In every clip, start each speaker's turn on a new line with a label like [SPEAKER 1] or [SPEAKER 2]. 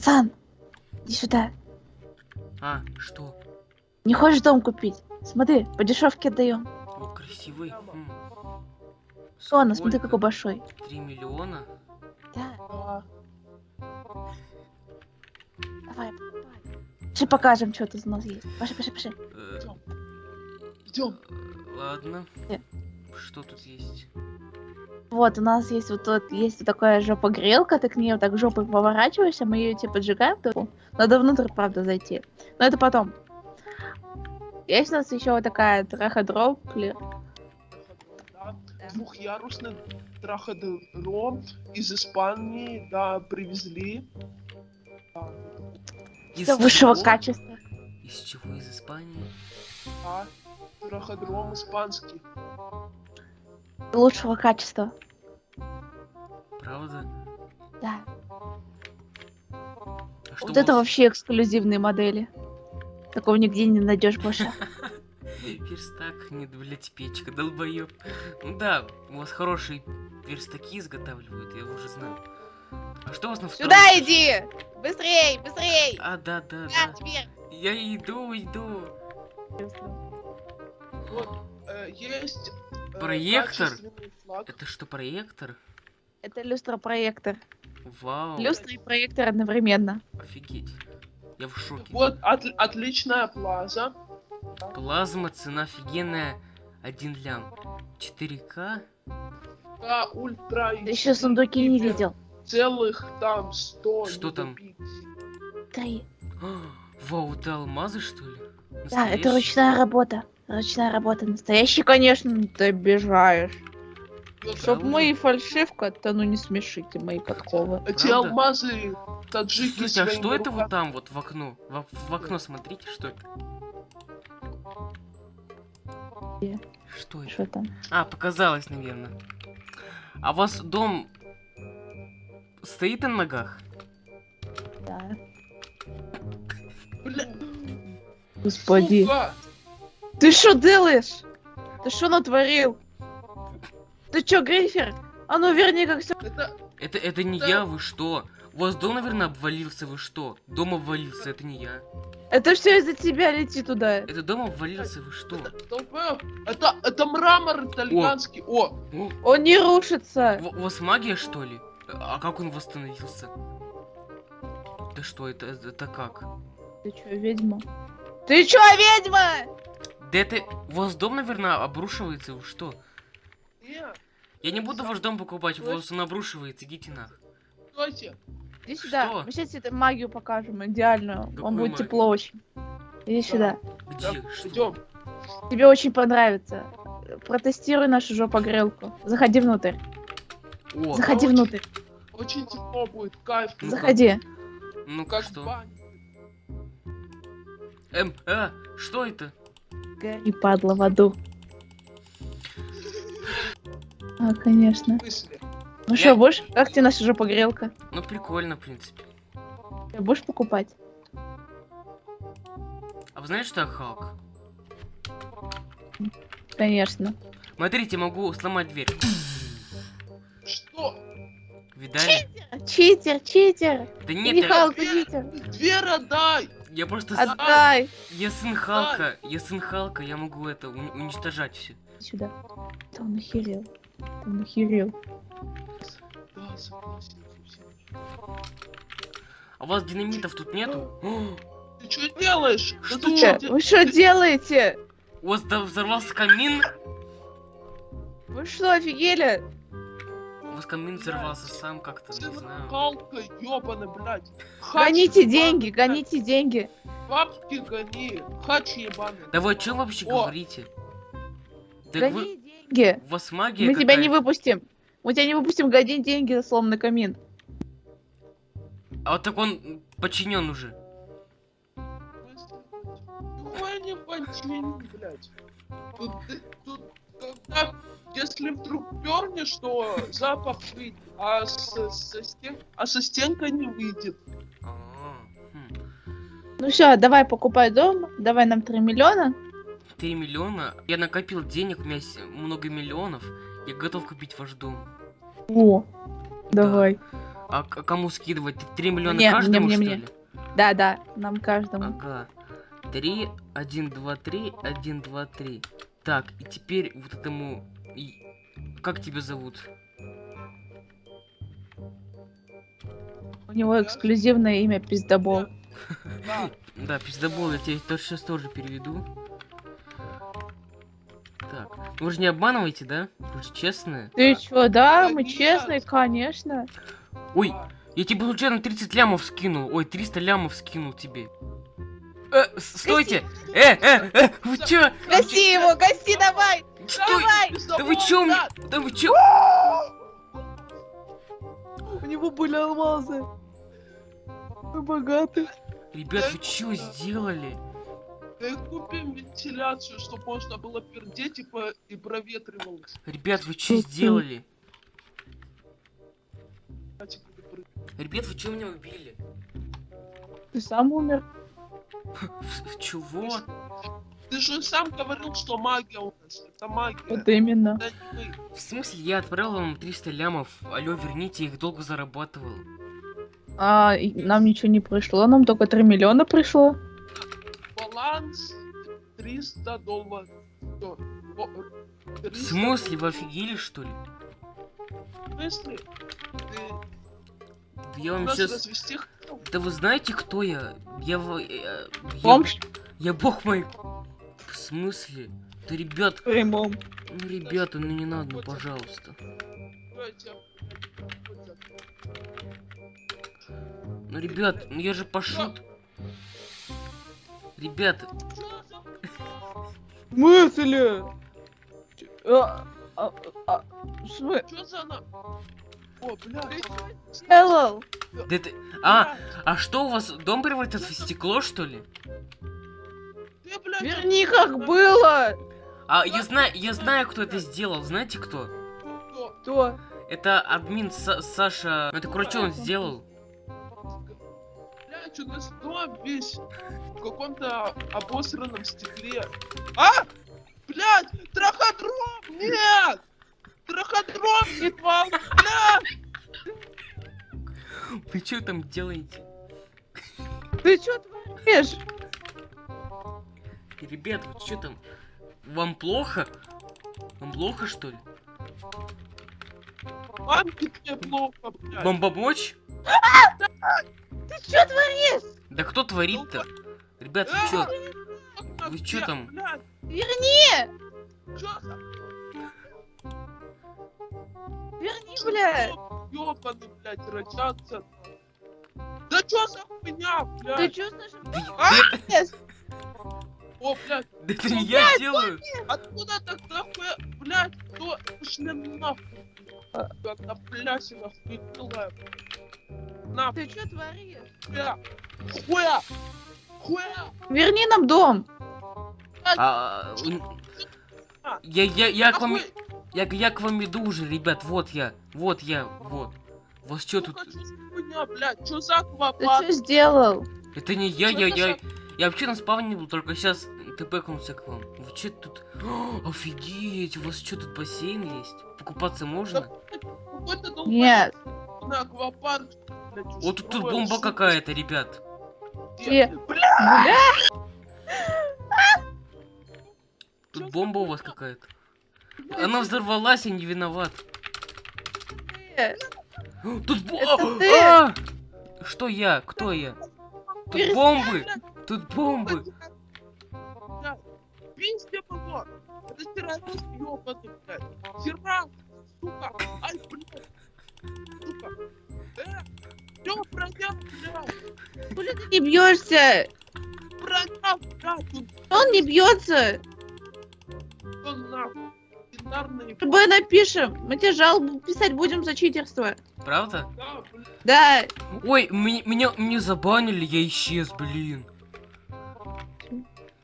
[SPEAKER 1] Пацан, иди сюда.
[SPEAKER 2] А, что?
[SPEAKER 1] Не хочешь дом купить? Смотри, по дешевке отдаем.
[SPEAKER 2] О, красивый. М.
[SPEAKER 1] Ладно, смотри, какой большой.
[SPEAKER 2] Три миллиона?
[SPEAKER 1] Да,
[SPEAKER 3] Да.
[SPEAKER 1] давай, покупай. Пошли покажем, что тут у нас есть. Пошли, пошли, пошли.
[SPEAKER 2] Э,
[SPEAKER 3] Идем.
[SPEAKER 2] э, Ладно.
[SPEAKER 1] Где?
[SPEAKER 2] Что тут есть?
[SPEAKER 1] Вот, у нас есть вот тут есть вот такая жопа-грелка, ты к ней вот так жопой поворачиваешься, мы ее типа поджигаем, то надо внутрь, правда, зайти. Но это потом. Есть у нас еще вот такая траходроплер.
[SPEAKER 3] Да. Двухъярусный траходром из Испании, да, привезли.
[SPEAKER 2] Из
[SPEAKER 1] Все высшего
[SPEAKER 2] чего?
[SPEAKER 1] качества.
[SPEAKER 2] Из чего? Из Испании?
[SPEAKER 3] да, траходром испанский.
[SPEAKER 1] Лучшего качества.
[SPEAKER 2] Правда?
[SPEAKER 1] Да.
[SPEAKER 2] А что
[SPEAKER 1] Вот это вообще эксклюзивные модели. Такого нигде не найдешь больше.
[SPEAKER 2] Верстак, нет, блять, печка, долбоёб. Ну да, у вас хорошие верстаки изготавливают, я уже знаю. А что у вас на втором
[SPEAKER 1] Сюда иди! Быстрей, быстрей!
[SPEAKER 2] А, да, да,
[SPEAKER 1] Да,
[SPEAKER 2] да.
[SPEAKER 1] теперь.
[SPEAKER 2] Я иду, иду.
[SPEAKER 3] Вот, э, есть... э,
[SPEAKER 2] Проектор? Это что, проектор?
[SPEAKER 1] Это люстра-проектор.
[SPEAKER 2] Вау,
[SPEAKER 1] Люстра и проектор одновременно.
[SPEAKER 2] офигеть. Я в шоке.
[SPEAKER 3] Вот от- отличная плаза.
[SPEAKER 2] Плазма, цена офигенная. Один лям. 4К?
[SPEAKER 3] Да, ультра.
[SPEAKER 1] Ты еще сундуки не видел.
[SPEAKER 3] Целых там 100.
[SPEAKER 2] Что там?
[SPEAKER 3] добить.
[SPEAKER 1] Три.
[SPEAKER 2] А, Вау, это алмазы, что ли?
[SPEAKER 1] Да, это
[SPEAKER 2] Настоящие?
[SPEAKER 1] ручная работа. Ручная работа. Настоящий, конечно, ты обижаешь.
[SPEAKER 3] Вот
[SPEAKER 1] Чтоб
[SPEAKER 2] Правда?
[SPEAKER 1] мы и фальшивка, то ну не смешите мои подковы.
[SPEAKER 3] Эти
[SPEAKER 2] Правда?
[SPEAKER 3] алмазы таджики
[SPEAKER 2] Слушайте, а что это вот там, вот в окно? В, в окно смотрите, что это?
[SPEAKER 1] Где?
[SPEAKER 2] Что это?
[SPEAKER 1] Что там?
[SPEAKER 2] А, показалось, наверное. А у вас дом стоит на ногах?
[SPEAKER 1] Да.
[SPEAKER 3] Бля,
[SPEAKER 1] Господи.
[SPEAKER 3] сука!
[SPEAKER 1] Ты что делаешь? Ты что натворил? Ты чё, Грейфер? А ну верни как все.
[SPEAKER 3] Это
[SPEAKER 2] Это, это не
[SPEAKER 3] Да.
[SPEAKER 2] я, вы что? У вас дом, наверное, обвалился, вы что? Дом обвалился, это не я.
[SPEAKER 1] Это все из-за тебя лети туда.
[SPEAKER 2] Это дом обвалился, вы что?
[SPEAKER 3] это, долбоёб, это, это мрамор итальянский. О,
[SPEAKER 2] О,
[SPEAKER 1] Он не рушится.
[SPEAKER 2] у, у вас магия, что ли? А как он восстановился? Да что, это, это как?
[SPEAKER 1] Ты чё, ведьма? Ты чё, ведьма?
[SPEAKER 2] Да это... У вас дом, наверное, обрушивается, вы что?
[SPEAKER 3] не,
[SPEAKER 2] Я не буду ваш дом покупать, у вас он обрушивается, идите на.
[SPEAKER 3] стойте.
[SPEAKER 1] Иди сюда.
[SPEAKER 2] Что?
[SPEAKER 1] Мы сейчас тебе магию покажем, идеальную.
[SPEAKER 2] Какую
[SPEAKER 1] Вам будет
[SPEAKER 2] магию?
[SPEAKER 1] тепло очень. Иди сюда.
[SPEAKER 2] Где? Что?
[SPEAKER 3] Идем.
[SPEAKER 1] Тебе очень понравится. Протестируй нашу жопогрелку. Заходи внутрь.
[SPEAKER 2] О,
[SPEAKER 1] Заходи
[SPEAKER 3] очень-
[SPEAKER 1] внутрь.
[SPEAKER 3] Очень тепло будет, кайф.
[SPEAKER 2] Ну-ка.
[SPEAKER 1] Заходи.
[SPEAKER 2] ну-ка,
[SPEAKER 3] Как
[SPEAKER 2] что? Эм, а, что это?
[SPEAKER 1] Гори, падла, в аду. А, конечно.
[SPEAKER 3] В смысле?
[SPEAKER 1] Ну
[SPEAKER 2] Я-
[SPEAKER 1] что, будешь? Как тебе наша жопогрелка?
[SPEAKER 2] Ну, прикольно, в принципе.
[SPEAKER 1] Ты будешь покупать?
[SPEAKER 2] А вы знаете, что я Халк?
[SPEAKER 1] Конечно.
[SPEAKER 2] Смотрите, могу сломать дверь.
[SPEAKER 3] Что?
[SPEAKER 2] Видали?
[SPEAKER 1] Читер, читер!
[SPEAKER 2] Да нет,
[SPEAKER 1] Не
[SPEAKER 2] я,
[SPEAKER 1] Халк, читер!
[SPEAKER 3] Дверь отдай!
[SPEAKER 2] Я просто...
[SPEAKER 1] Отдай!
[SPEAKER 2] Я сын Халка, я сын Халка, я могу это уни- уничтожать все.
[SPEAKER 1] Сюда. Да он охерел. Да он охерел.
[SPEAKER 3] Да.
[SPEAKER 2] А у вас динамитов тут нету?
[SPEAKER 3] Ты что делаешь? Да
[SPEAKER 2] Что?
[SPEAKER 3] ты де-
[SPEAKER 1] Вы что делаете?
[SPEAKER 2] у вас да- взорвался камин?
[SPEAKER 1] Вы что, офигели?
[SPEAKER 2] У вас камин взорвался сам как-то, не знаю.
[SPEAKER 3] Халка, ёбана, блядь. Хач
[SPEAKER 1] Гоните деньги, гоните деньги.
[SPEAKER 3] Бабки гони. Хач ебаный.
[SPEAKER 2] Да вы о чем вообще
[SPEAKER 3] О!
[SPEAKER 2] говорите? Так вы...
[SPEAKER 1] Гони деньги.
[SPEAKER 2] У вас магия
[SPEAKER 1] Мы тебя не выпустим. Мы тебя не выпустим, гони деньги за сломанный камин.
[SPEAKER 2] А вот так он подчинен уже.
[SPEAKER 3] Блядь. Тут, ты- тут, когда, если вдруг пернешь, то запах выйдет, а со, со стен, а со стенка не выйдет.
[SPEAKER 2] А.
[SPEAKER 1] Ну все, давай покупай дом, давай нам 3 миллиона.
[SPEAKER 2] 3 миллиона? Я накопил денег, у меня есть много миллионов. Я готов купить ваш дом.
[SPEAKER 1] О, давай.
[SPEAKER 2] А к- кому скидывать? 3 миллиона
[SPEAKER 1] Мне, мне,
[SPEAKER 2] каждому,
[SPEAKER 1] мне,
[SPEAKER 2] что
[SPEAKER 1] мне.
[SPEAKER 2] ли?
[SPEAKER 1] Да, да, нам каждому.
[SPEAKER 2] Ага. 3, 1, 2, 3, 1, 2, 3. Так, и теперь вот этому... и- Как тебя зовут?
[SPEAKER 1] У него эксклюзивное имя Пиздобол.
[SPEAKER 3] Да.
[SPEAKER 2] Пиздобол, я тебя сейчас тоже переведу. Так, вы же не обманываете, да? Вы же честные.
[SPEAKER 1] Ты чё, да, мы честные, конечно.
[SPEAKER 2] Ой, я тебе случайно 30 лямов скинул. Ой, 300 лямов скинул тебе. Э, стойте! Э, э, э, вы чё?
[SPEAKER 1] Гаси его, гаси давай!
[SPEAKER 2] Стой!
[SPEAKER 1] Давай!
[SPEAKER 2] Да вы чё? Да вы чё?
[SPEAKER 1] У него были алмазы. Мы богаты.
[SPEAKER 2] Ребят, вы чё сделали?
[SPEAKER 3] Да купим вентиляцию, чтобы можно было пердеть и, по... и проветривалось.
[SPEAKER 2] Ребят, вы чё сделали? Ребят, вы чё меня убили?
[SPEAKER 1] Ты сам умер.
[SPEAKER 2] Чего?
[SPEAKER 3] Ты же сам говорил, что магия у нас. Это магия.
[SPEAKER 1] Вот именно.
[SPEAKER 3] Это.
[SPEAKER 2] В смысле, я отправил вам 300 лямов. Алло, верните, я их долго зарабатывал.
[SPEAKER 1] А, нам ничего не пришло, нам только 3 миллиона пришло.
[SPEAKER 3] Баланс 300 долларов.
[SPEAKER 2] В
[SPEAKER 3] 300
[SPEAKER 2] смысле, вы офигели, что ли?
[SPEAKER 3] В смысле? Ты
[SPEAKER 2] я вам сейчас...
[SPEAKER 3] развести?
[SPEAKER 2] Да вы знаете, кто я? Я... э, Я,
[SPEAKER 1] Бомж
[SPEAKER 2] я бог мой... В смысле? Да, ребят,
[SPEAKER 1] прямом.
[SPEAKER 2] ну, ребята, ну не надо, ну, пожалуйста.
[SPEAKER 3] Я
[SPEAKER 2] Ну, ребят, ну я же пошут. Ребята,
[SPEAKER 3] Чё за
[SPEAKER 1] В смысле? А, а, а, в смы-
[SPEAKER 3] Чё за на... О, бля.
[SPEAKER 1] Делал?
[SPEAKER 2] да это... А, а что у вас, дом превратился в стекло, что ли?
[SPEAKER 3] Ты, блядь,
[SPEAKER 1] Верни, как было!
[SPEAKER 2] А, я знаю, я знаю, кто это сделал, знаете кто?
[SPEAKER 3] кто?
[SPEAKER 2] Это админ Са- Саша... Это, короче, он сделал.
[SPEAKER 3] Блядь, у нас дом весь в каком-то обосранном стекле. А! Блядь, траходром! Нет! Траходром ебал! Блядь!
[SPEAKER 2] Вы что там делаете?
[SPEAKER 1] Ты чё творишь?
[SPEAKER 2] Ребят, вы что там? Вам плохо? Вам плохо, что ли?
[SPEAKER 3] Мамке тебе плохо, блядь.
[SPEAKER 2] Вам помочь?
[SPEAKER 1] Ты чё творишь?
[SPEAKER 2] Да кто творит-то? Ребят, вы чё?
[SPEAKER 3] Мамке,
[SPEAKER 2] вы чё там?
[SPEAKER 1] Верни!
[SPEAKER 3] за...
[SPEAKER 1] Верни, бля!
[SPEAKER 3] Ёбаный, блядь, рачаться. Да чё за хуйня,
[SPEAKER 1] Ты
[SPEAKER 3] блядь?
[SPEAKER 1] нашим
[SPEAKER 2] Да,
[SPEAKER 3] А! О, блядь,
[SPEAKER 2] да это не я делаю.
[SPEAKER 3] откуда тогда хуя... Блядь, кто... Пошли нахуй.
[SPEAKER 1] А.
[SPEAKER 3] Как на плясе нахуй делаем. На,
[SPEAKER 1] Ты чё творишь?
[SPEAKER 3] хуя. Хуя. Хуя.
[SPEAKER 1] Верни нам дом!
[SPEAKER 2] А, м, я, я, я к вам,
[SPEAKER 3] Нахуй.
[SPEAKER 2] Я, я к вам иду уже, ребят, вот я, вот я, вот. У вас что тут?
[SPEAKER 3] Чё за блядь,
[SPEAKER 1] Ты чё сделал?
[SPEAKER 2] Это не я, я, я, я вообще на спавне был, только сейчас тпкнулся к вам. Вы что тут? О, офигеть, у вас что тут бассейн есть? Покупаться можно?
[SPEAKER 1] Нет.
[SPEAKER 2] Вот тут, тут бомба какая-то, ребят.
[SPEAKER 3] Бля!
[SPEAKER 2] Тут бомба у вас какая-то. Она взорвалась, я не виноват. Тут бо...
[SPEAKER 1] Это ты?
[SPEAKER 2] А! Что я? Кто я? Тут бомбы! Тут бомбы!
[SPEAKER 3] Блядь, Пиздец его! Это террорист ёбаный, блядь! Террорист, сука! Ай, блядь! Сука! Э! Блядь?
[SPEAKER 1] Ты не бьешься?
[SPEAKER 3] Блядь!
[SPEAKER 1] Он не бьется.
[SPEAKER 3] всё нахуй! Бинарные
[SPEAKER 1] РБ напишем. Мы тебе жалобу писать будем за читерство.
[SPEAKER 2] Правда?
[SPEAKER 3] да.
[SPEAKER 2] Ой, меня, меня, меня забанили, я исчез, блин.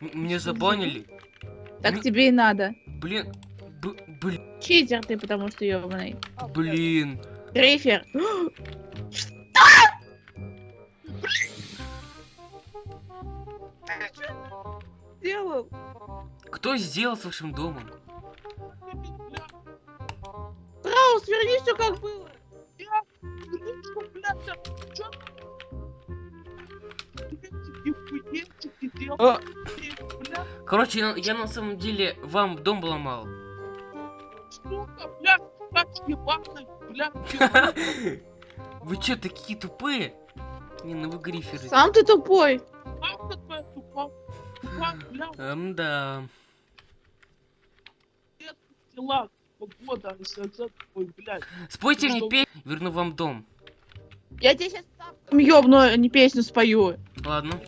[SPEAKER 2] М- Меня забанили.
[SPEAKER 1] Так
[SPEAKER 2] Ми-
[SPEAKER 1] тебе и надо.
[SPEAKER 2] Блин. Б- блин.
[SPEAKER 1] Читер ты, потому что ебаный.
[SPEAKER 3] Блядь.
[SPEAKER 2] Блин.
[SPEAKER 1] Грейфер. сделал?
[SPEAKER 2] Кто сделал с вашим домом?
[SPEAKER 1] Траус, верни все как было. А.
[SPEAKER 2] Короче, я, я на самом деле вам дом ломал. Вы чё, такие тупые? Не, ну вы гриферы.
[SPEAKER 1] Сам ты тупой
[SPEAKER 2] да.
[SPEAKER 3] дела, погода, за ой, блядь.
[SPEAKER 2] Спойте мне песню, верну вам дом.
[SPEAKER 1] Я тебе сейчас ёбну, а не песню спою.
[SPEAKER 2] Ладно.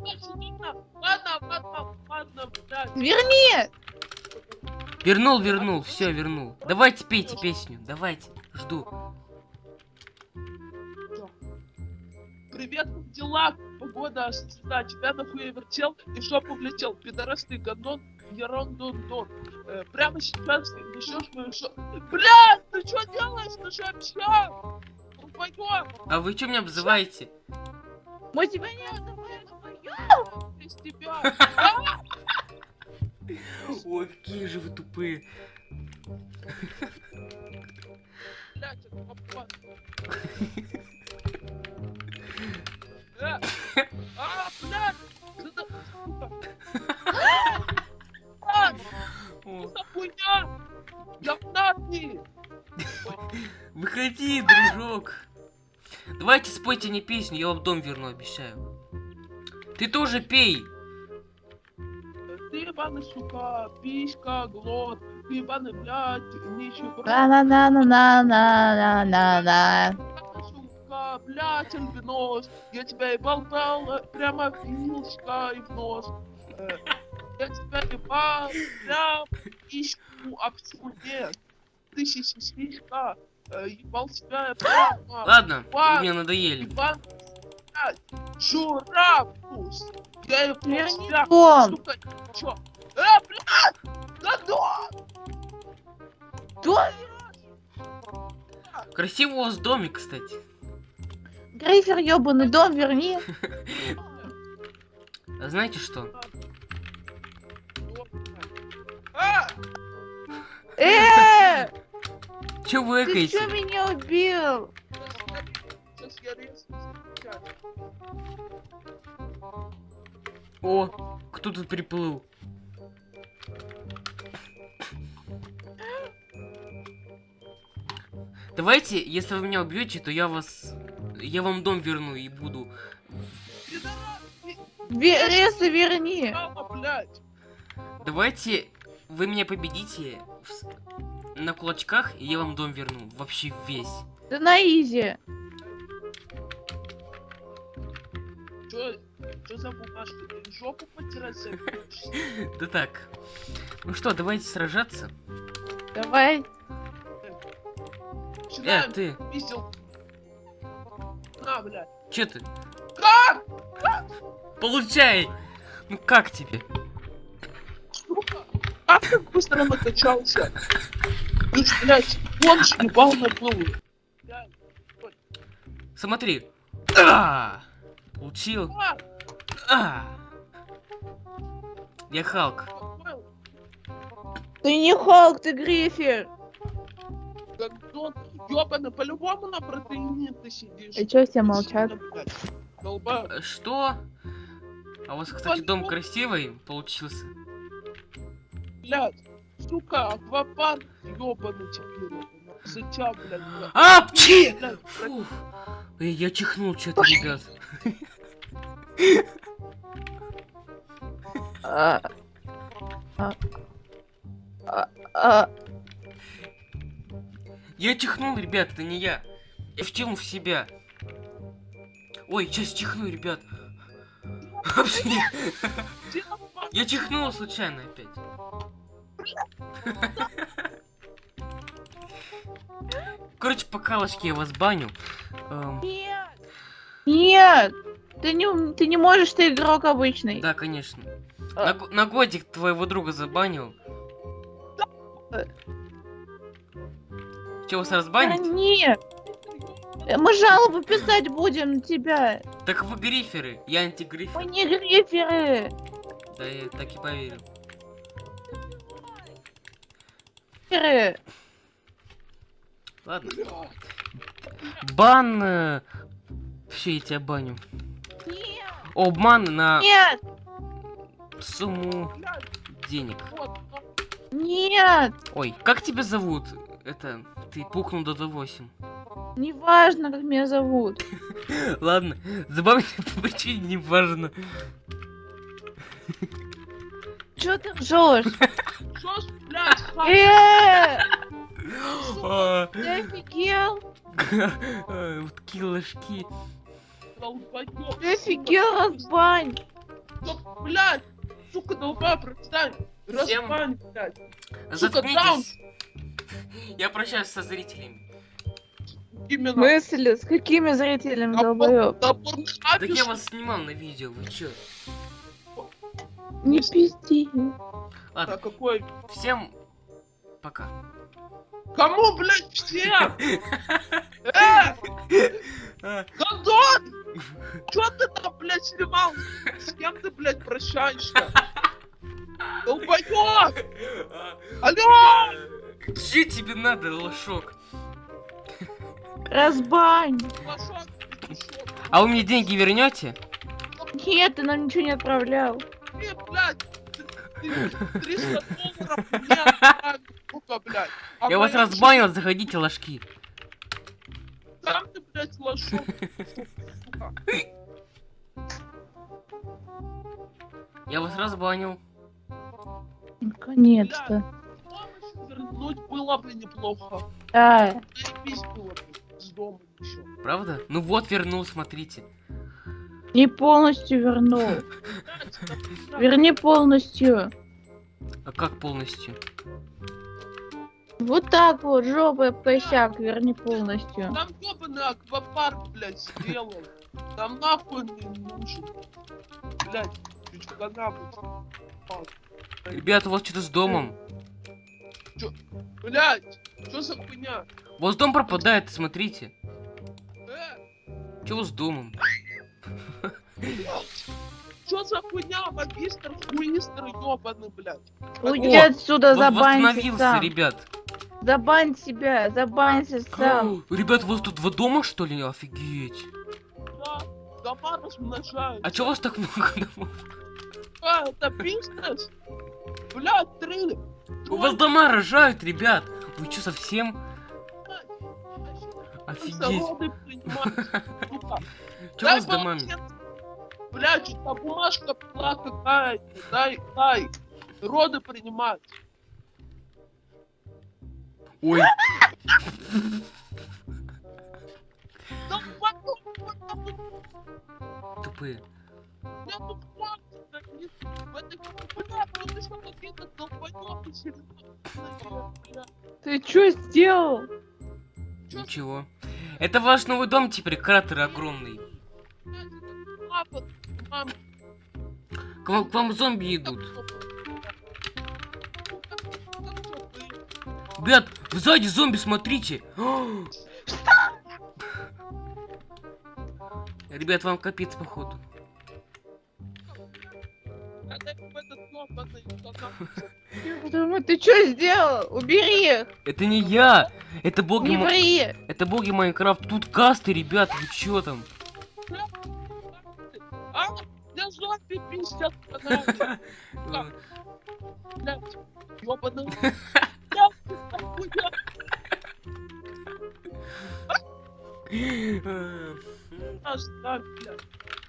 [SPEAKER 3] Ладно, ладно, ладно, ладно, блядь.
[SPEAKER 1] Верни!
[SPEAKER 2] Вернул, вернул, все, вернул. Давайте пейте песню, давайте. Жду.
[SPEAKER 3] Привет, дела? Погода, звезда, тебя нахуй вертел и в жопу влетел. Пидорас ты гандон, ерондон э, Прямо сейчас ты несешь мою жопу. Блядь, ты что делаешь? Ты вообще? Рубайон,
[SPEAKER 2] А вы что меня обзываете?
[SPEAKER 1] Мы тебя не отзываем.
[SPEAKER 3] из тебя.
[SPEAKER 2] Ой, какие же вы тупые.
[SPEAKER 3] Блядь, это
[SPEAKER 2] Выходи, дружок. Давайте спойте мне песню, я вам дом верну, обещаю. Ты тоже пей.
[SPEAKER 3] Ты ебаный, сука, писька, глот, ты ебаный, блядь, нищеброд,
[SPEAKER 1] На-на-на-на-на-на-на-на.
[SPEAKER 3] сука, блядь, альбинос, я тебя ебал, прямо писька и в нос. Э, Я тебя ебал, прям письку об нет. Ты сиська, ебал тебя прямо.
[SPEAKER 2] Ладно, вы мне надоели.
[SPEAKER 3] Иван, блядь, журавус. Я его
[SPEAKER 1] Верни
[SPEAKER 3] тебя, сука, чё? Э, блядь, да дом!
[SPEAKER 1] Дом?
[SPEAKER 2] Красивый у вас домик, кстати.
[SPEAKER 1] Грейфер ёбаный дом верни.
[SPEAKER 2] А знаете что?
[SPEAKER 3] А!
[SPEAKER 2] Че вы
[SPEAKER 1] ты чё меня убил?
[SPEAKER 2] О, кто тут приплыл? Давайте, если вы меня убьете, то я вас... Я вам дом верну и буду...
[SPEAKER 1] Ресы верни.
[SPEAKER 2] Давайте, вы меня победите в на кулачках, и я вам дом верну. Вообще весь.
[SPEAKER 1] Да на изи.
[SPEAKER 3] Чё, чё за бумажка? Ты жопу потирать собираешься?
[SPEAKER 2] Да так. Ну что, давайте сражаться.
[SPEAKER 1] Давай.
[SPEAKER 2] Э, ты,
[SPEAKER 3] пиздил. На, блядь.
[SPEAKER 2] че ты?
[SPEAKER 3] Как?
[SPEAKER 2] Получай! Ну как тебе?
[SPEAKER 3] Как так быстро накачался? Ты ж, блядь, он ж ебал на. Блядь,
[SPEAKER 2] Смотри. А! Получил.
[SPEAKER 3] а,
[SPEAKER 2] А! Я Халк.
[SPEAKER 1] Ты не Халк, ты Грифер.
[SPEAKER 3] гандон. Ёбаный, по-любому на протеине ты сидишь.
[SPEAKER 1] И чё все молчат?
[SPEAKER 3] Долба.
[SPEAKER 2] Что? А у вас, кстати, дом красивый получился.
[SPEAKER 3] Блядь, сука, аквапарк ёбаный теперь. Зачем, блядь, блядь.
[SPEAKER 2] А, пчи!
[SPEAKER 3] Блядь,
[SPEAKER 2] Фух. Эй, я чихнул что-то, ребят.
[SPEAKER 1] А, а, а, а,
[SPEAKER 2] Я чихнул, ребят, это не я. Я втянул в себя. Ой, сейчас чихну, ребят. Я чихнул случайно опять. Короче, по калочке я вас баню. Эм,
[SPEAKER 1] Нет. Нет. Ты не, ты не можешь, ты игрок обычный.
[SPEAKER 2] да, конечно.
[SPEAKER 1] А.
[SPEAKER 2] На, на годик твоего друга забанил.
[SPEAKER 1] Э.
[SPEAKER 2] Че, вас разбанить?
[SPEAKER 1] Верни. Э, Мы жалобу писать будем на тебя.
[SPEAKER 2] Так вы гриферы, я антигрифер.
[SPEAKER 1] Мы не гриферы.
[SPEAKER 2] Да я так и поверил.
[SPEAKER 1] Гриферы.
[SPEAKER 2] Ладно. Бан... Все, я тебя баню. обман на
[SPEAKER 1] Нет!
[SPEAKER 2] сумму денег.
[SPEAKER 1] Нет!
[SPEAKER 2] Ой, как тебя зовут? Это, ты пукнул до 8.
[SPEAKER 1] Неважно, как меня зовут.
[SPEAKER 2] Ладно, забавно по причине не важно.
[SPEAKER 1] Чё ты ржешь?
[SPEAKER 3] Что
[SPEAKER 1] Ты офигел?
[SPEAKER 2] а, Вот такие ложки.
[SPEAKER 3] долбоёб,
[SPEAKER 1] Ты офигел, разбань!
[SPEAKER 3] сука, блядь, сука, долбоёб, простань,
[SPEAKER 2] Всем-
[SPEAKER 3] разбань, блядь,
[SPEAKER 2] Заткнитесь. Я прощаюсь со зрителями.
[SPEAKER 3] именно.
[SPEAKER 1] Мысли, с какими зрителями, долбоёб?
[SPEAKER 2] Так я вас снимал на видео, вы чё?
[SPEAKER 1] Не пизди.
[SPEAKER 2] Ладно,
[SPEAKER 3] какой?
[SPEAKER 2] всем пока.
[SPEAKER 3] Кому, блядь, всем? Э,
[SPEAKER 2] А,
[SPEAKER 3] Гондон! Чё ты там, блядь, снимал? С кем ты, блядь, прощаешься? Долбоёб! Алло!
[SPEAKER 2] Что тебе надо, лошок?
[SPEAKER 1] Разбань!
[SPEAKER 2] А вы мне деньги вернете?
[SPEAKER 1] Нет, ты нам ничего не отправлял.
[SPEAKER 3] Ты, блядь, ты- ты 300 долларов мне отправил, сука, блядь. А
[SPEAKER 2] Я вас разбанил, заходите, ложки.
[SPEAKER 3] Сам ты, блядь, лошок, сука.
[SPEAKER 2] Я вас разбанил.
[SPEAKER 1] Наконец-то.
[SPEAKER 3] Вернуть было бы неплохо.
[SPEAKER 1] Да.
[SPEAKER 3] Заебись было бы с дома еще.
[SPEAKER 2] Правда? Ну вот, вернул, смотрите.
[SPEAKER 1] Не полностью вернул. Верни полностью.
[SPEAKER 2] А как полностью?
[SPEAKER 1] Вот так вот, об косяк, верни полностью.
[SPEAKER 3] Там ёбаный аквапарк, блядь, сделал. Там нахуй не нужен. Блядь, чуть когда-нибудь.
[SPEAKER 2] Ребята, у вас что-то с домом.
[SPEAKER 3] Блядь, что за хуйня?
[SPEAKER 2] Вас дом пропадает, смотрите.
[SPEAKER 3] Э,
[SPEAKER 2] Чего с домом?
[SPEAKER 3] Что за хуйня? Магистр, хуистр, ёбаный, блядь.
[SPEAKER 1] Уйди
[SPEAKER 2] О,
[SPEAKER 1] отсюда,
[SPEAKER 2] Вот
[SPEAKER 1] забанься
[SPEAKER 2] восстановился,
[SPEAKER 1] сам.
[SPEAKER 2] ребят.
[SPEAKER 1] Забань себя, забанься сам.
[SPEAKER 2] Ребят, у вас тут два дома, что ли? Офигеть.
[SPEAKER 3] Да, дома размножаются.
[SPEAKER 2] А у вас так много домов?
[SPEAKER 3] А, это бизнес? Блядь, три.
[SPEAKER 2] У вас дома рожают, ребят. Вы что, совсем? Офигеть.
[SPEAKER 3] Сука.
[SPEAKER 2] Что у вас с домами?
[SPEAKER 3] Блядь, что бумажка была какая-то. Дай, дай. Роды принимать.
[SPEAKER 2] Ой, тупые.
[SPEAKER 3] Ты что
[SPEAKER 1] сделал?
[SPEAKER 2] Ничего. Это ваш новый дом теперь, кратер огромный. К вам, к вам зомби идут.
[SPEAKER 3] Ну?
[SPEAKER 2] Ребят, сзади зомби, смотрите. Ребят, вам капец, походу.
[SPEAKER 1] Думаю, ты что сделал? Убери их!
[SPEAKER 2] Это не я! Это боги,
[SPEAKER 1] Не ври!
[SPEAKER 2] это боги Майнкрафт. Тут касты, ребят, вы чё там?
[SPEAKER 3] А, я зомби пиздят Блядь, ёбаный. Наш, да, блядь.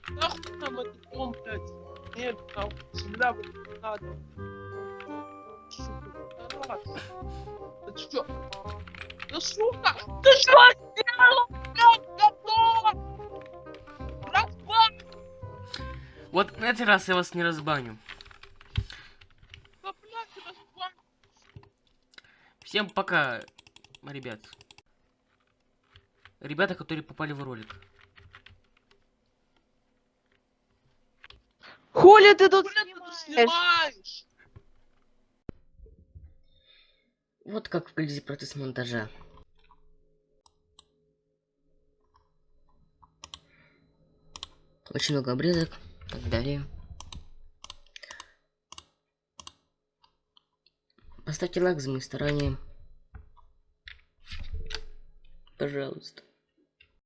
[SPEAKER 3] Нахуй нам этот дом, блядь. Нет, нахуй, земля вот не надо. Сука. Да чё? Да сука, ты что
[SPEAKER 2] Вот на этот раз я вас не разбаню. Всем пока, ребят. Ребята, которые попали в ролик.
[SPEAKER 1] Хули ты тут
[SPEAKER 3] ты
[SPEAKER 1] снимаешь?
[SPEAKER 2] Вот как выглядит процесс монтажа. Очень много обрезок так далее. Поставьте лайк за мои старания. Пожалуйста.